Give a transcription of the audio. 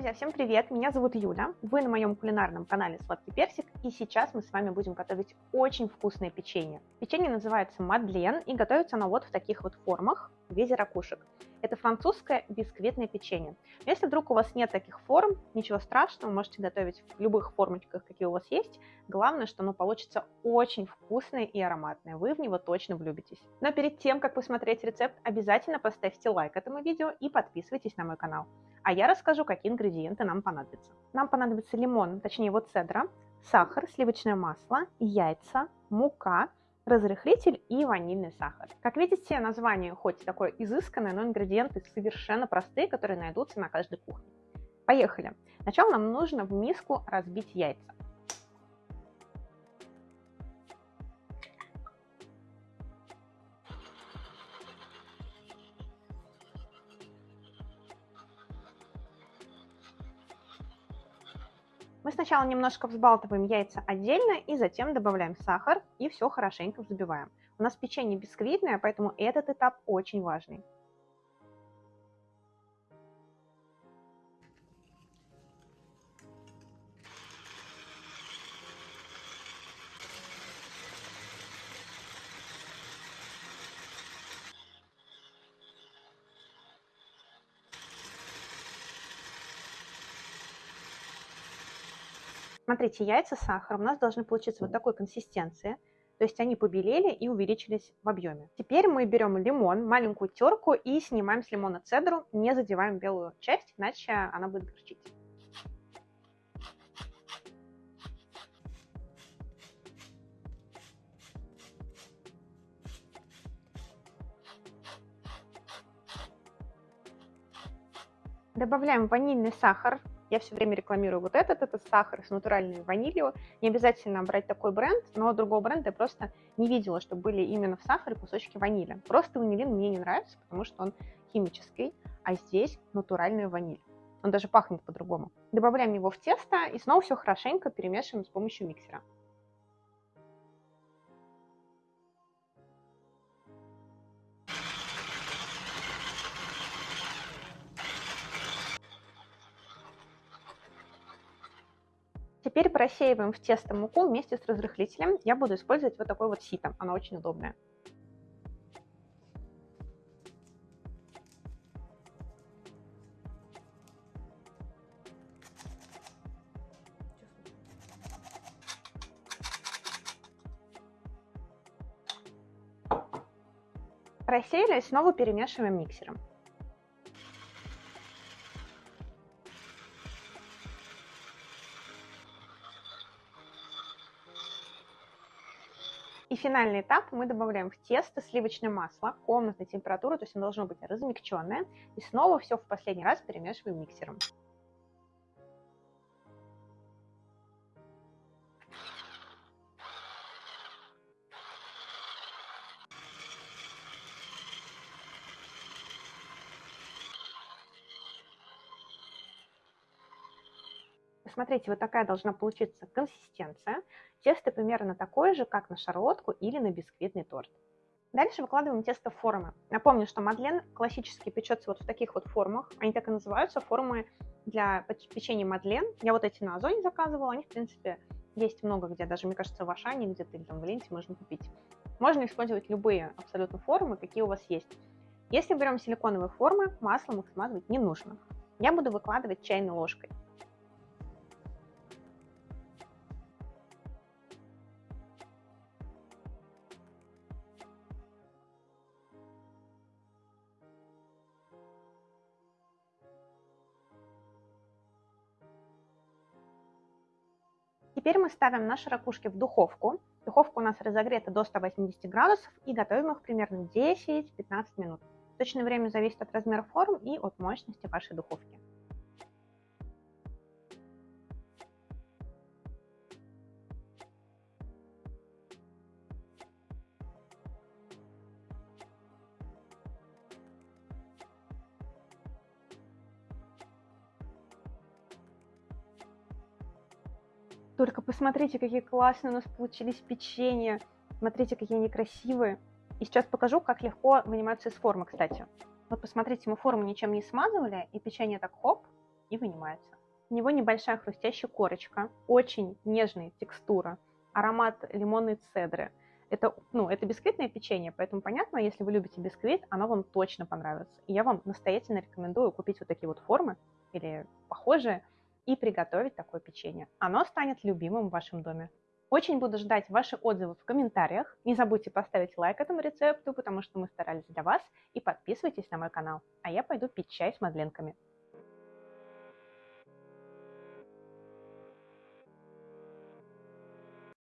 Друзья, всем привет! Меня зовут Юля, вы на моем кулинарном канале Сладкий Персик, и сейчас мы с вами будем готовить очень вкусное печенье. Печенье называется Мадлен, и готовится оно вот в таких вот формах, в виде ракушек. Это французское бисквитное печенье. Но если вдруг у вас нет таких форм, ничего страшного, можете готовить в любых формочках, какие у вас есть. Главное, что оно получится очень вкусное и ароматное, вы в него точно влюбитесь. Но перед тем, как посмотреть рецепт, обязательно поставьте лайк этому видео и подписывайтесь на мой канал. А я расскажу, какие ингредиенты нам понадобятся. Нам понадобится лимон, точнее его цедра, сахар, сливочное масло, яйца, мука, разрыхлитель и ванильный сахар. Как видите, название хоть такое изысканное, но ингредиенты совершенно простые, которые найдутся на каждой кухне. Поехали! Сначала нам нужно в миску разбить яйца. Мы сначала немножко взбалтываем яйца отдельно и затем добавляем сахар и все хорошенько взбиваем. У нас печенье бисквитное, поэтому этот этап очень важный. Смотрите, яйца с сахаром у нас должны получиться вот такой консистенции. То есть они побелели и увеличились в объеме. Теперь мы берем лимон, маленькую терку и снимаем с лимона цедру, не задеваем белую часть, иначе она будет горчить. Добавляем ванильный сахар я все время рекламирую вот этот, это сахар с натуральной ванилью. Не обязательно брать такой бренд, но другого бренда я просто не видела, чтобы были именно в сахаре кусочки ванили. Просто ванилин мне не нравится, потому что он химический, а здесь натуральная ваниль. Он даже пахнет по-другому. Добавляем его в тесто и снова все хорошенько перемешиваем с помощью миксера. Теперь просеиваем в тесто муку вместе с разрыхлителем. Я буду использовать вот такой вот сито, она очень удобная. Просеяли, снова перемешиваем миксером. И финальный этап мы добавляем в тесто сливочное масло комнатной температуры, то есть оно должно быть размягченное. И снова все в последний раз перемешиваем миксером. Смотрите, вот такая должна получиться консистенция. Тесто примерно такое же, как на шарлотку или на бисквитный торт. Дальше выкладываем тесто в формы. Напомню, что мадлен классически печется вот в таких вот формах. Они так и называются, формы для печенья мадлен. Я вот эти на Озоне заказывала, они, в принципе, есть много где, даже, мне кажется, в Ашане где-то или там в Ленте можно купить. Можно использовать любые абсолютно формы, какие у вас есть. Если берем силиконовые формы, маслом их смазывать не нужно. Я буду выкладывать чайной ложкой. Теперь мы ставим наши ракушки в духовку. Духовка у нас разогрета до 180 градусов и готовим их примерно 10-15 минут. Точное время зависит от размера форм и от мощности вашей духовки. Только посмотрите, какие классные у нас получились печенья. Смотрите, какие они красивые. И сейчас покажу, как легко вынимаются из формы, кстати. Вот посмотрите, мы форму ничем не смазывали, и печенье так хоп, и вынимается. У него небольшая хрустящая корочка, очень нежная текстура, аромат лимонной цедры. Это, ну, это бисквитное печенье, поэтому понятно, если вы любите бисквит, оно вам точно понравится. И я вам настоятельно рекомендую купить вот такие вот формы или похожие и приготовить такое печенье. Оно станет любимым в вашем доме. Очень буду ждать ваши отзывы в комментариях. Не забудьте поставить лайк этому рецепту, потому что мы старались для вас. И подписывайтесь на мой канал. А я пойду пить чай с мадленками.